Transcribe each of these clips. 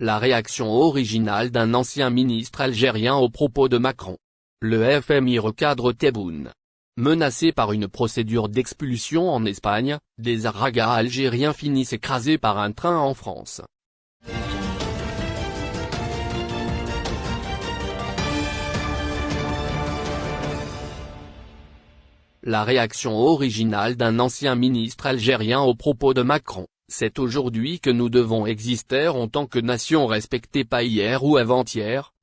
La réaction originale d'un ancien ministre algérien aux propos de Macron. Le FMI recadre Tebboune. Menacé par une procédure d'expulsion en Espagne, des aragas algériens finissent écrasés par un train en France. La réaction originale d'un ancien ministre algérien aux propos de Macron. C'est aujourd'hui que nous devons exister en tant que nation respectée pas hier ou avant-hier.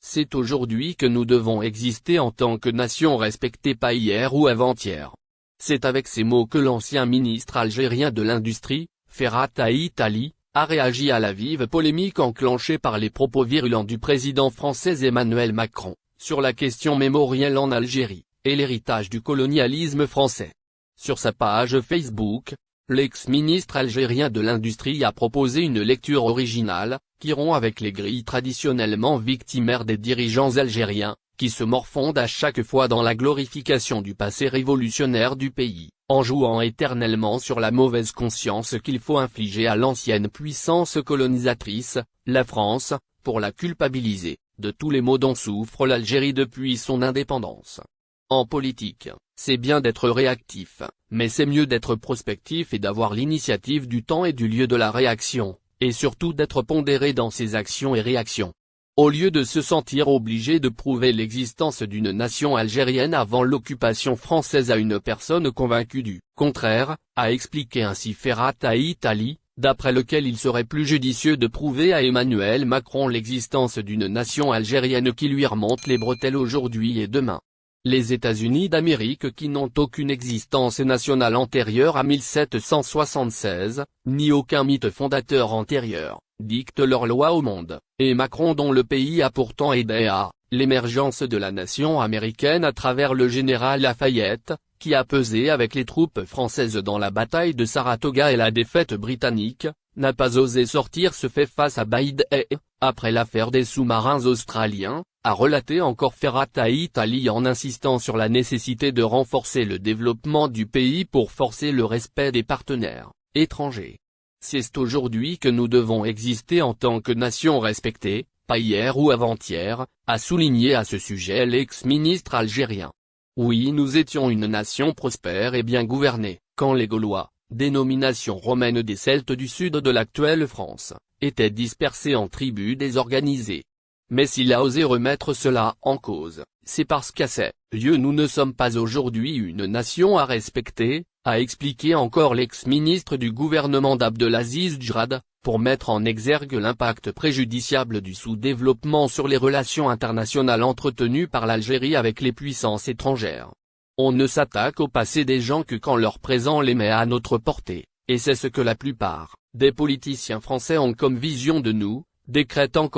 C'est aujourd'hui que nous devons exister en tant que nation respectée pas hier ou avant-hier. C'est avec ces mots que l'ancien ministre algérien de l'Industrie, Ferhat Ali, a réagi à la vive polémique enclenchée par les propos virulents du président français Emmanuel Macron, sur la question mémorielle en Algérie, et l'héritage du colonialisme français. Sur sa page Facebook, L'ex-ministre algérien de l'Industrie a proposé une lecture originale, qui rompt avec les grilles traditionnellement victimaires des dirigeants algériens, qui se morfondent à chaque fois dans la glorification du passé révolutionnaire du pays, en jouant éternellement sur la mauvaise conscience qu'il faut infliger à l'ancienne puissance colonisatrice, la France, pour la culpabiliser, de tous les maux dont souffre l'Algérie depuis son indépendance. En politique, c'est bien d'être réactif, mais c'est mieux d'être prospectif et d'avoir l'initiative du temps et du lieu de la réaction, et surtout d'être pondéré dans ses actions et réactions. Au lieu de se sentir obligé de prouver l'existence d'une nation algérienne avant l'occupation française à une personne convaincue du contraire, a expliqué ainsi Ferrat à Italie, d'après lequel il serait plus judicieux de prouver à Emmanuel Macron l'existence d'une nation algérienne qui lui remonte les bretelles aujourd'hui et demain. Les États-Unis d'Amérique qui n'ont aucune existence nationale antérieure à 1776, ni aucun mythe fondateur antérieur, dictent leurs lois au monde, et Macron dont le pays a pourtant aidé à l'émergence de la nation américaine à travers le général Lafayette, qui a pesé avec les troupes françaises dans la bataille de Saratoga et la défaite britannique, n'a pas osé sortir se fait face à Baïd et, après l'affaire des sous-marins australiens, a relaté encore Ferrat à Italie en insistant sur la nécessité de renforcer le développement du pays pour forcer le respect des partenaires étrangers. C'est aujourd'hui que nous devons exister en tant que nation respectée, pas hier ou avant-hier, a souligné à ce sujet l'ex-ministre algérien. Oui nous étions une nation prospère et bien gouvernée, quand les Gaulois, dénomination romaine des Celtes du sud de l'actuelle France, étaient dispersés en tribus désorganisées, mais s'il a osé remettre cela en cause, c'est parce qu'à ces lieux nous ne sommes pas aujourd'hui une nation à respecter, a expliqué encore l'ex-ministre du gouvernement d'Abdelaziz Djrad, pour mettre en exergue l'impact préjudiciable du sous-développement sur les relations internationales entretenues par l'Algérie avec les puissances étrangères. On ne s'attaque au passé des gens que quand leur présent les met à notre portée, et c'est ce que la plupart des politiciens français ont comme vision de nous,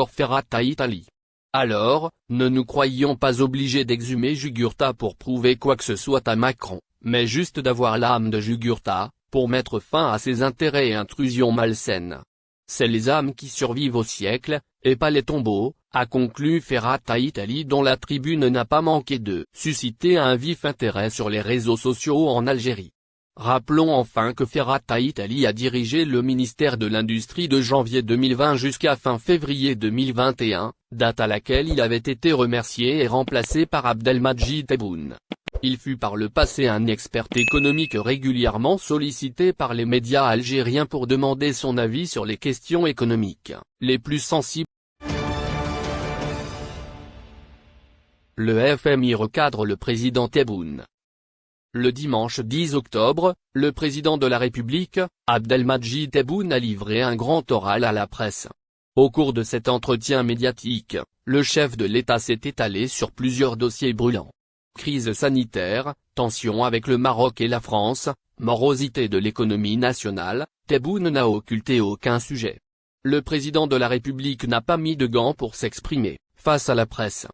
Ferrat à Italie. Alors, ne nous croyions pas obligés d'exhumer Jugurtha pour prouver quoi que ce soit à Macron, mais juste d'avoir l'âme de Jugurtha, pour mettre fin à ses intérêts et intrusions malsaines. C'est les âmes qui survivent au siècle, et pas les tombeaux, a conclu Ferrat à Italie dont la tribune n'a pas manqué de susciter un vif intérêt sur les réseaux sociaux en Algérie. Rappelons enfin que Ferrat Italie a dirigé le ministère de l'Industrie de janvier 2020 jusqu'à fin février 2021, date à laquelle il avait été remercié et remplacé par Abdelmajid Tebboune. Il fut par le passé un expert économique régulièrement sollicité par les médias algériens pour demander son avis sur les questions économiques, les plus sensibles. Le FMI recadre le président Tebboune. Le dimanche 10 octobre, le président de la République, Abdelmajid Tebboune a livré un grand oral à la presse. Au cours de cet entretien médiatique, le chef de l'État s'est étalé sur plusieurs dossiers brûlants. Crise sanitaire, tensions avec le Maroc et la France, morosité de l'économie nationale, Tebboune n'a occulté aucun sujet. Le président de la République n'a pas mis de gants pour s'exprimer, face à la presse.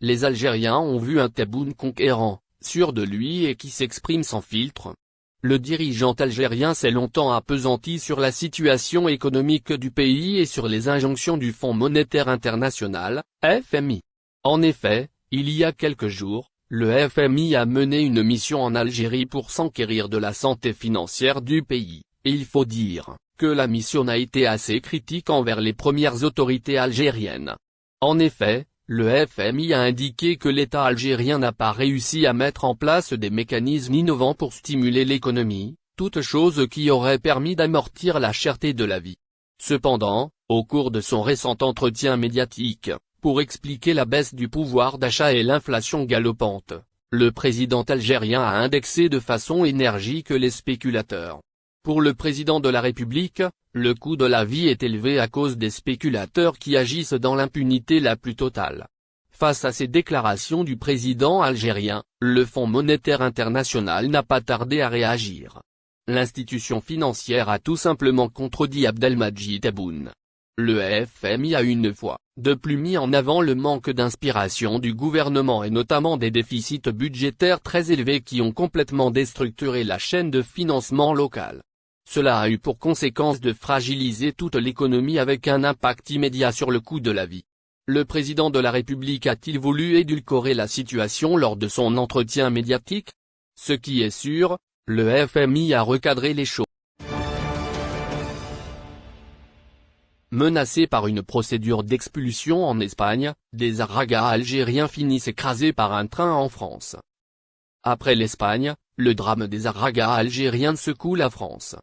Les Algériens ont vu un Tebboune conquérant, sûr de lui et qui s'exprime sans filtre. Le dirigeant algérien s'est longtemps appesanti sur la situation économique du pays et sur les injonctions du Fonds monétaire international, FMI. En effet, il y a quelques jours, le FMI a mené une mission en Algérie pour s'enquérir de la santé financière du pays, et il faut dire, que la mission a été assez critique envers les premières autorités algériennes. En effet, le FMI a indiqué que l'État algérien n'a pas réussi à mettre en place des mécanismes innovants pour stimuler l'économie, toute chose qui aurait permis d'amortir la cherté de la vie. Cependant, au cours de son récent entretien médiatique, pour expliquer la baisse du pouvoir d'achat et l'inflation galopante, le président algérien a indexé de façon énergique les spéculateurs. Pour le président de la République, le coût de la vie est élevé à cause des spéculateurs qui agissent dans l'impunité la plus totale. Face à ces déclarations du président algérien, le Fonds monétaire international n'a pas tardé à réagir. L'institution financière a tout simplement contredit Abdelmajid Tebboune. Le FMI a une fois, de plus mis en avant le manque d'inspiration du gouvernement et notamment des déficits budgétaires très élevés qui ont complètement déstructuré la chaîne de financement local. Cela a eu pour conséquence de fragiliser toute l'économie avec un impact immédiat sur le coût de la vie. Le président de la République a-t-il voulu édulcorer la situation lors de son entretien médiatique? Ce qui est sûr, le FMI a recadré les choses. Menacés par une procédure d'expulsion en Espagne, des aragas algériens finissent écrasés par un train en France. Après l'Espagne, le drame des aragas algériens secoue la France.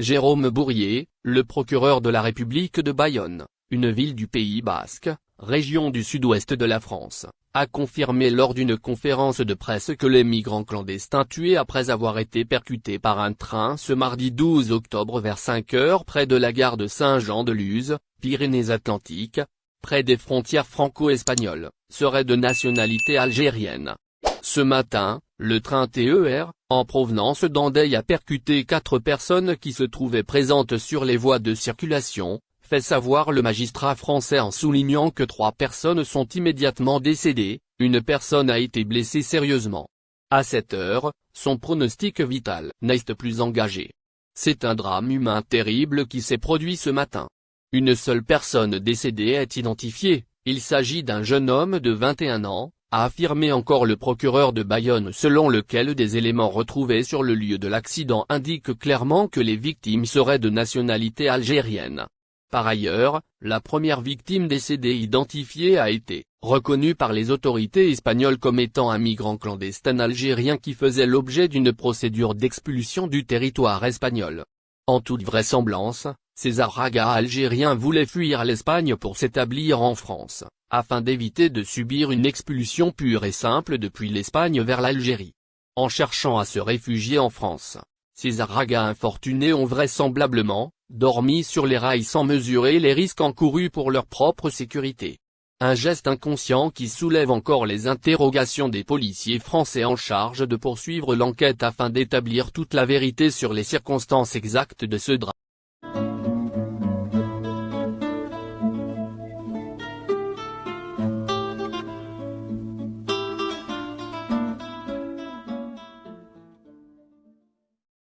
Jérôme Bourrier, le procureur de la République de Bayonne, une ville du Pays Basque, région du sud-ouest de la France, a confirmé lors d'une conférence de presse que les migrants clandestins tués après avoir été percutés par un train ce mardi 12 octobre vers 5 heures près de la gare de Saint-Jean-de-Luz, Pyrénées-Atlantiques, près des frontières franco-espagnoles, seraient de nationalité algérienne. Ce matin, le train TER, en provenance d'Andeil a percuté quatre personnes qui se trouvaient présentes sur les voies de circulation, fait savoir le magistrat français en soulignant que trois personnes sont immédiatement décédées, une personne a été blessée sérieusement. À cette heure, son pronostic vital n'est plus engagé. C'est un drame humain terrible qui s'est produit ce matin. Une seule personne décédée est identifiée, il s'agit d'un jeune homme de 21 ans, a affirmé encore le procureur de Bayonne selon lequel des éléments retrouvés sur le lieu de l'accident indiquent clairement que les victimes seraient de nationalité algérienne. Par ailleurs, la première victime décédée identifiée a été reconnue par les autorités espagnoles comme étant un migrant clandestin algérien qui faisait l'objet d'une procédure d'expulsion du territoire espagnol. En toute vraisemblance, ces aragas algériens voulaient fuir l'Espagne pour s'établir en France afin d'éviter de subir une expulsion pure et simple depuis l'Espagne vers l'Algérie. En cherchant à se réfugier en France, ces aragas infortunés ont vraisemblablement, dormi sur les rails sans mesurer les risques encourus pour leur propre sécurité. Un geste inconscient qui soulève encore les interrogations des policiers français en charge de poursuivre l'enquête afin d'établir toute la vérité sur les circonstances exactes de ce drame.